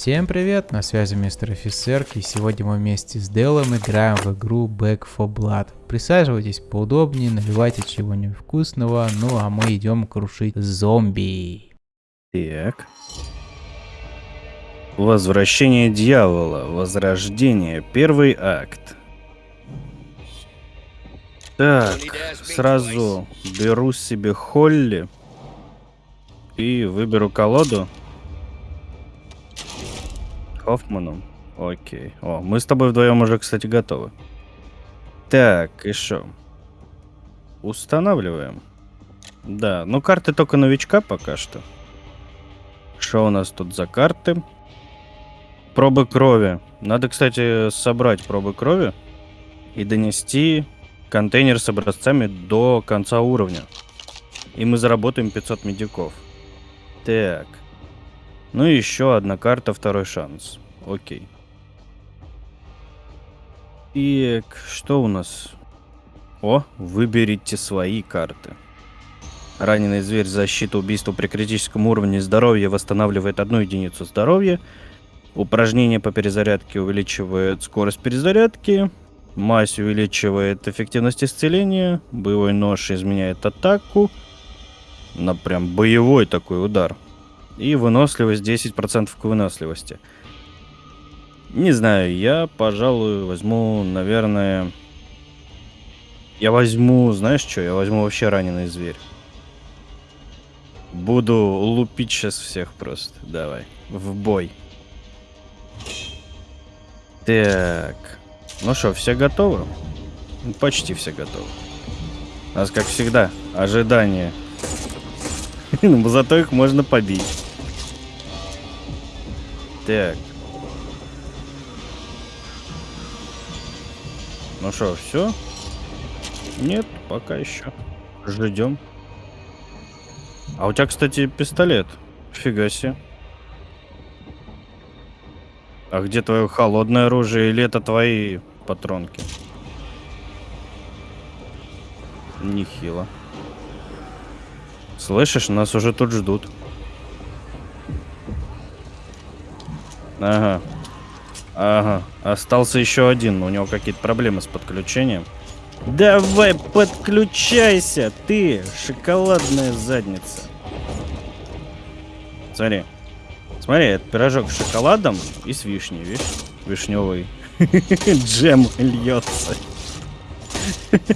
Всем привет, на связи мистер офицер, и сегодня мы вместе с Делом играем в игру Back for Blood. Присаживайтесь поудобнее, наливайте чего-нибудь вкусного, ну а мы идем крушить зомби. Так. Возвращение дьявола. Возрождение. Первый акт. Так, сразу беру себе Холли и выберу колоду. Хоффманом. Окей. О, мы с тобой вдвоем уже, кстати, готовы. Так, и что? Устанавливаем. Да, ну карты только новичка пока что. Что у нас тут за карты? Пробы крови. Надо, кстати, собрать пробы крови и донести контейнер с образцами до конца уровня. И мы заработаем 500 медиков. Так. Ну и еще одна карта, второй шанс. Окей. И что у нас? О, выберите свои карты. Раненый зверь защита убийства при критическом уровне здоровья восстанавливает одну единицу здоровья. Упражнение по перезарядке увеличивает скорость перезарядки. Мазь увеличивает эффективность исцеления. Боевой нож изменяет атаку. На прям боевой такой удар. И выносливость 10% к выносливости. Не знаю, я, пожалуй, возьму, наверное... Я возьму, знаешь что, я возьму вообще раненый зверь. Буду лупить сейчас всех просто. Давай, в бой. Так. Ну что, все готовы? Почти все готовы. У нас, как всегда, ожидание. Зато их можно побить. Так. Ну что, все? Нет, пока еще. Ждем. А у тебя, кстати, пистолет. Фига себе. А где твое холодное оружие или это твои патронки? Нехило. Слышишь, нас уже тут ждут. Ага. Ага. Остался еще один. У него какие-то проблемы с подключением. Давай, подключайся, ты, шоколадная задница. Смотри. Смотри, это пирожок с шоколадом и с вишней, видишь? Вишневый джем льется.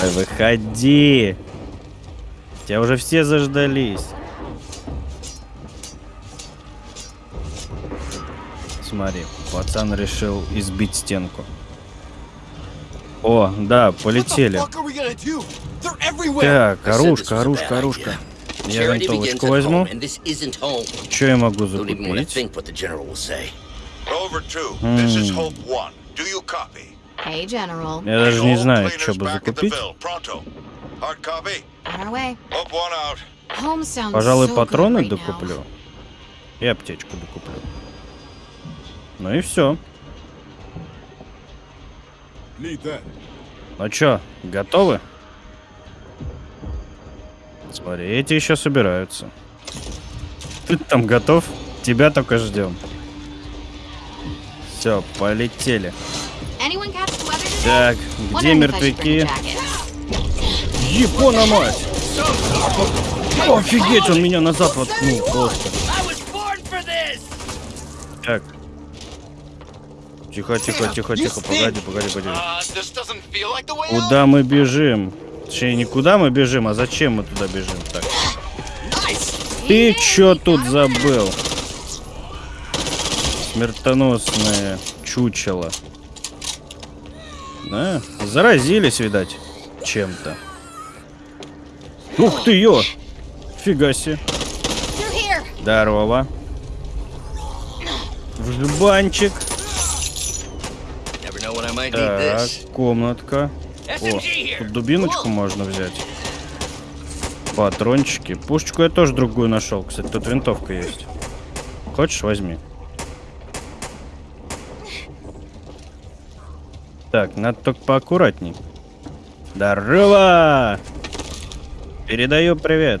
Выходи. Тебя уже все заждались. Смотри, пацан решил избить стенку. О, да, полетели. Так, оружка, оружка, оружка. Я винтовочку возьму. Что я могу закупить? Я даже не знаю, что бы закупить. Пожалуй, патроны докуплю. И аптечку докуплю. Ну и все. Ну чё, готовы? Смотри, эти еще собираются. Ты там готов? Тебя только ждем. Все, полетели. Так, где мертвяки? Япона мать! Офигеть, он меня назад воткнул просто. Так. Тихо, тихо, тихо, тихо, погоди, погоди, погоди. Куда мы бежим? Точнее, не куда мы бежим, а зачем мы туда бежим? Так. Ты чё тут забыл? Смертоносное чучело. Да? Заразились, видать, чем-то. Ух ты, ё! Фига себе. Здорово. В жбанчик. Так, комнатка. О, тут дубиночку можно взять. Патрончики. Пушечку я тоже другую нашел. Кстати, тут винтовка есть. Хочешь, возьми. Так, надо только поаккуратней. Здорово! Передаю привет.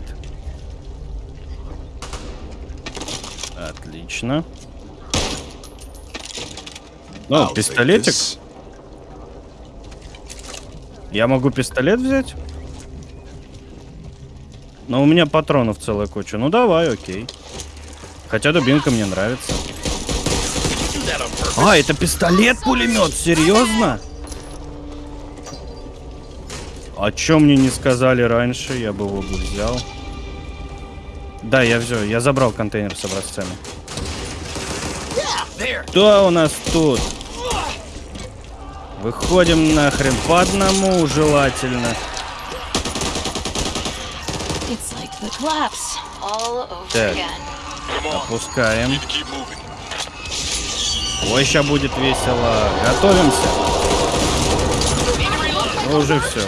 Отлично. Ну, пистолетик. Я могу пистолет взять? Но у меня патронов целая куча. Ну давай, окей. Хотя дубинка мне нравится. А, это пистолет-пулемет, серьезно? О чем мне не сказали раньше, я бы его бы взял. Да, я все, я забрал контейнер с образцами. Что у нас тут? Выходим нахрен по одному, желательно. Так. Опускаем. Ой, сейчас будет весело. Готовимся. Ну, уже все.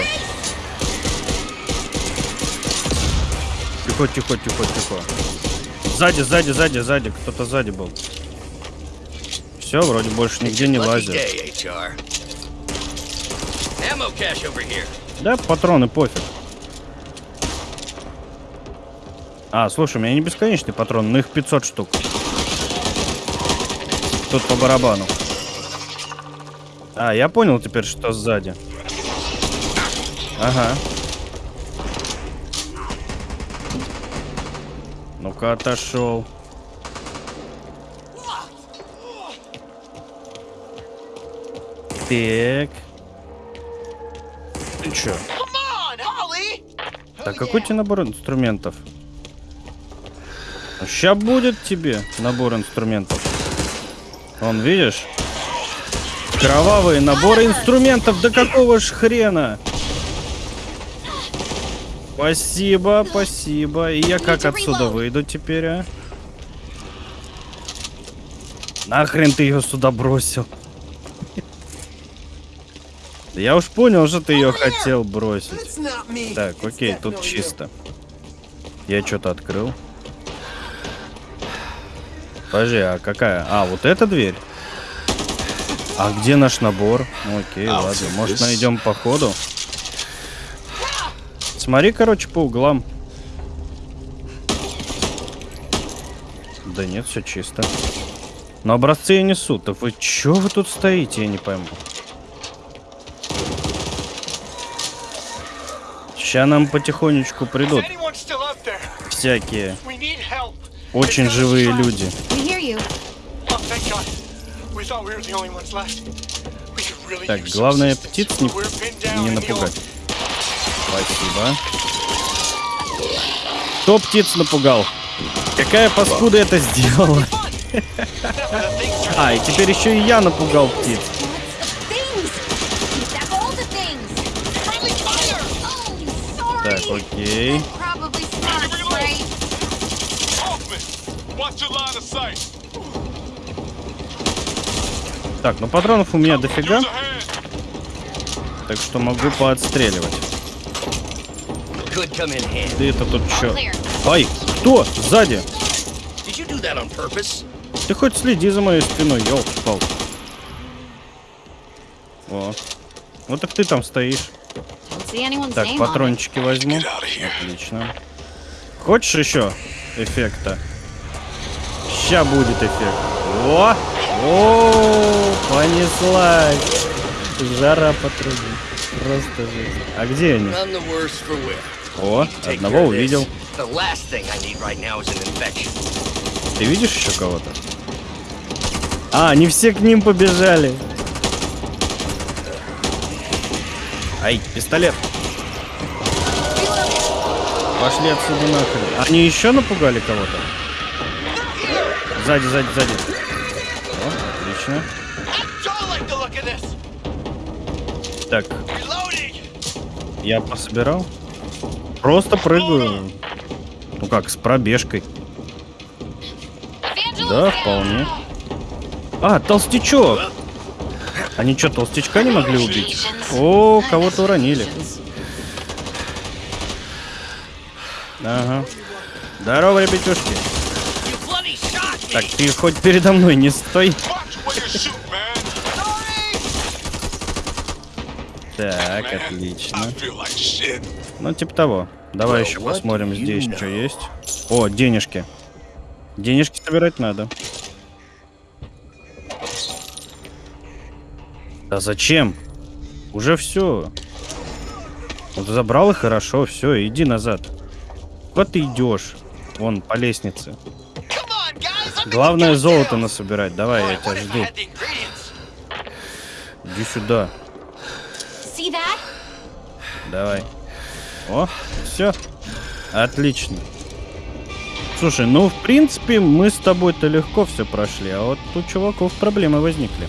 Тихо, тихо, тихо, тихо. Сзади, сзади, сзади, сзади. Кто-то сзади был. Все, вроде больше нигде не лазит. Да, патроны пофиг. А, слушай, у меня не бесконечный патрон, но их 500 штук. Тут по барабану. А, я понял теперь, что сзади. Ага. Ну-ка, отошел. Так. Чё? Так какой тебе набор инструментов? Сейчас будет тебе набор инструментов. Вон, видишь? Кровавые наборы инструментов. Да какого ж хрена? Спасибо, спасибо. И я как отсюда выйду теперь, а? Нахрен ты ее сюда бросил? Да Я уж понял, что ты ее хотел бросить. Так, окей, тут чисто. Я что-то открыл. Подожди, а какая? А, вот эта дверь? А где наш набор? Ну, окей, ладно. Может, найдем по ходу? Смотри, короче, по углам. Да нет, все чисто. Но образцы я несу. Да вы чё вы тут стоите, я не пойму. Сейчас нам потихонечку придут всякие очень живые люди. Так, главное птиц не, не напугать. Спасибо. Кто птиц напугал? Какая паскуда это сделала? А, и теперь еще и я напугал птиц. Sight. Так, ну патронов у меня дофига, так что могу поотстреливать. Ты это тут чё? Ай, кто? Сзади. Did you do that on purpose? Ты хоть следи за моей спиной, елки пал. О. Вот так ты там стоишь. Так, патрончики возьму. Отлично. Хочешь еще эффекта? Ща будет эффект. О! О, понеслась. Жара по трубе. Просто жесть. А где они? О, одного увидел. Ты видишь еще кого-то? А, они все к ним побежали. Ай, пистолет. Пошли отсюда нахрен. Они еще напугали кого-то? Сзади, сзади, сзади. О, отлично. Так, я пособирал. Просто прыгаю. Ну как, с пробежкой. Да, вполне. А, толстячок! Они что, толстячка не могли убить? О, кого-то уронили. Ага. Здорово, me! Так, ты хоть передо мной не стой. Так, отлично. Ну, типа того. Давай еще посмотрим здесь, что есть. О, денежки. Денежки собирать надо. Да зачем? Уже все. Вот забрал и хорошо, все, иди назад. Куда ты идешь? Вон, по лестнице. Главное золото насобирать. Давай, я тебя жду. Иди сюда. Давай. О, все. Отлично. Слушай, ну, в принципе, мы с тобой-то легко все прошли, а вот у чуваков проблемы возникли.